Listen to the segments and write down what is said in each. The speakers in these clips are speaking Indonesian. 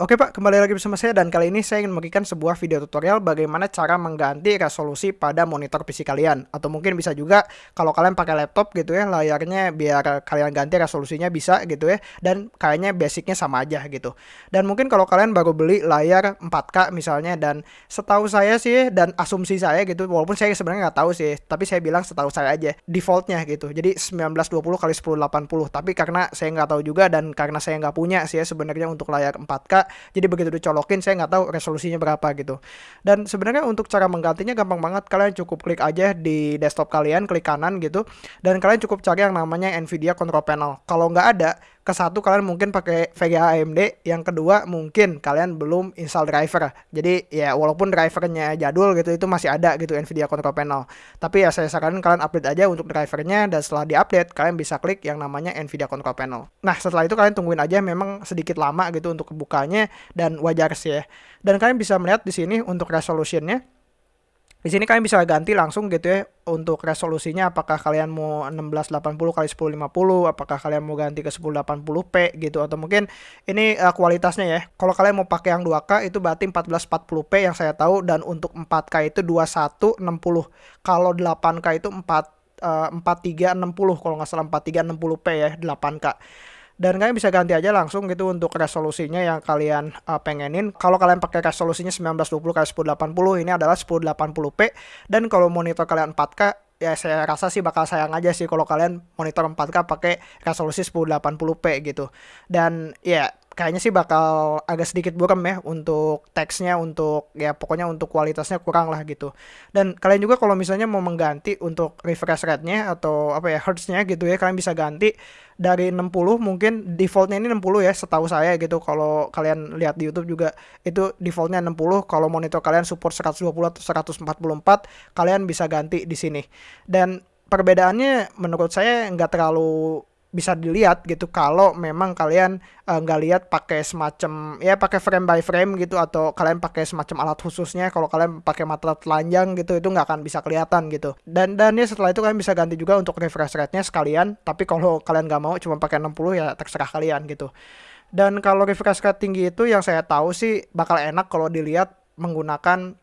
Oke Pak, kembali lagi bersama saya dan kali ini saya ingin memberikan sebuah video tutorial bagaimana cara mengganti resolusi pada monitor PC kalian. Atau mungkin bisa juga kalau kalian pakai laptop gitu ya layarnya biar kalian ganti resolusinya bisa gitu ya dan kayaknya basicnya sama aja gitu. Dan mungkin kalau kalian baru beli layar 4K misalnya dan setahu saya sih dan asumsi saya gitu walaupun saya sebenarnya nggak tahu sih tapi saya bilang setahu saya aja defaultnya gitu. Jadi 1920 kali 1080 tapi karena saya nggak tahu juga dan karena saya nggak punya sih ya sebenarnya untuk layar 4K jadi begitu dicolokin saya nggak tahu resolusinya berapa gitu. Dan sebenarnya untuk cara menggantinya gampang banget. Kalian cukup klik aja di desktop kalian klik kanan gitu. Dan kalian cukup cari yang namanya Nvidia Control Panel. Kalau nggak ada ke satu kalian mungkin pakai VGA AMD yang kedua mungkin kalian belum install driver. Jadi ya walaupun drivernya jadul gitu itu masih ada gitu Nvidia Control Panel. Tapi ya saya sarankan kalian update aja untuk drivernya dan setelah diupdate kalian bisa klik yang namanya Nvidia Control Panel. Nah setelah itu kalian tungguin aja memang sedikit lama gitu untuk kebukanya dan wajar sih ya. Dan kalian bisa melihat di sini untuk resolutionnya di sini kalian bisa ganti langsung gitu ya untuk resolusinya apakah kalian mau 1680 kali 1050, apakah kalian mau ganti ke 1080p gitu atau mungkin ini uh, kualitasnya ya. Kalau kalian mau pakai yang 2K itu berarti 1440p yang saya tahu dan untuk 4K itu 2160. Kalau 8K itu 4 uh, 4360 kalau nggak salah 4360p ya 8K dan kalian bisa ganti aja langsung gitu untuk resolusinya yang kalian uh, pengenin. Kalau kalian pakai resolusinya 1920 x 1080 ini adalah 1080p dan kalau monitor kalian 4K ya saya rasa sih bakal sayang aja sih kalau kalian monitor 4K pakai resolusi 1080p gitu. Dan ya kayaknya sih bakal agak sedikit buram ya untuk teksnya untuk ya pokoknya untuk kualitasnya kurang lah gitu. Dan kalian juga kalau misalnya mau mengganti untuk refresh rate-nya atau apa ya hertz-nya gitu ya kalian bisa ganti dari 60 mungkin defaultnya ini 60 ya setahu saya gitu. Kalau kalian lihat di YouTube juga itu defaultnya 60 kalau monitor kalian support 120 atau 144 kalian bisa ganti di sini. Dan perbedaannya menurut saya nggak terlalu bisa dilihat gitu kalau memang kalian eh, nggak uh, lihat pakai semacam ya pakai frame by frame gitu atau kalian pakai semacam alat khususnya. Kalau kalian pakai mata telanjang gitu itu nggak akan bisa kelihatan gitu. Dan dan ya setelah itu kalian bisa ganti juga untuk refresh rate-nya sekalian. Tapi kalau kalian nggak mau cuma pakai 60 ya terserah kalian gitu. Dan kalau refresh rate tinggi itu yang saya tahu sih bakal enak kalau dilihat menggunakan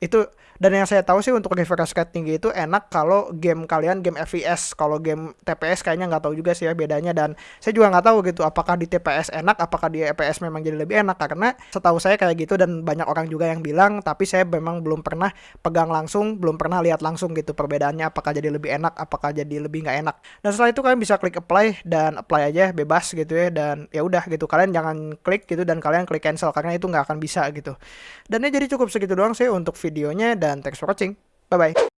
itu dan yang saya tahu sih untuk refresh rate tinggi itu enak kalau game kalian game FPS kalau game TPS kayaknya nggak tahu juga sih ya bedanya. Dan saya juga nggak tahu gitu apakah di TPS enak apakah di FPS memang jadi lebih enak. Karena setahu saya kayak gitu dan banyak orang juga yang bilang tapi saya memang belum pernah pegang langsung belum pernah lihat langsung gitu perbedaannya apakah jadi lebih enak apakah jadi lebih nggak enak. Dan setelah itu kalian bisa klik apply dan apply aja bebas gitu ya. Dan ya udah gitu kalian jangan klik gitu dan kalian klik cancel karena itu nggak akan bisa gitu. Dan ya jadi cukup segitu doang sih untuk videonya dan thanks for watching. Bye-bye.